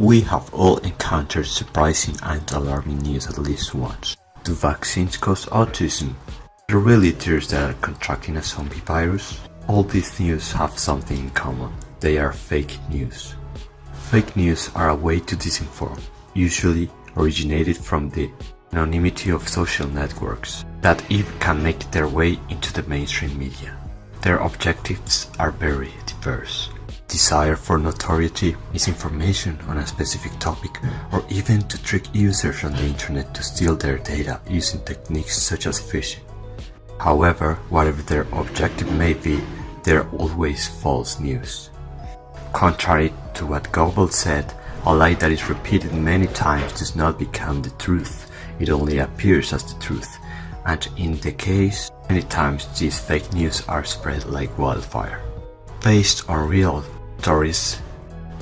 We have all encountered surprising and alarming news at least once. Do vaccines cause autism? Really tears that are contracting a zombie virus? All these news have something in common. They are fake news. Fake news are a way to disinform, usually originated from the anonymity of social networks that even can make their way into the mainstream media. Their objectives are very diverse desire for notoriety, misinformation on a specific topic, or even to trick users on the internet to steal their data using techniques such as phishing. However, whatever their objective may be, they're always false news. Contrary to what Goebbels said, a lie that is repeated many times does not become the truth, it only appears as the truth, and in the case, many times these fake news are spread like wildfire based on real stories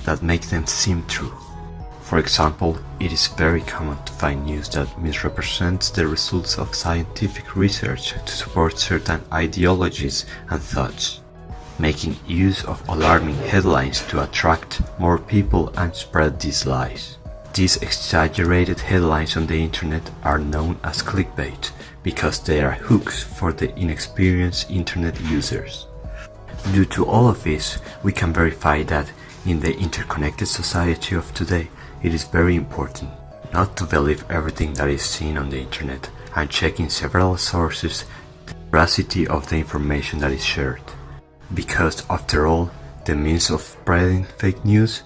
that make them seem true. For example, it is very common to find news that misrepresents the results of scientific research to support certain ideologies and thoughts, making use of alarming headlines to attract more people and spread these lies. These exaggerated headlines on the internet are known as clickbait because they are hooks for the inexperienced internet users. Due to all of this, we can verify that in the interconnected society of today, it is very important not to believe everything that is seen on the internet and checking several sources the veracity of the information that is shared. Because after all, the means of spreading fake news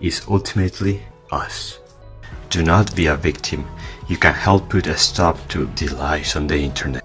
is ultimately us. Do not be a victim. You can help put a stop to the lies on the internet.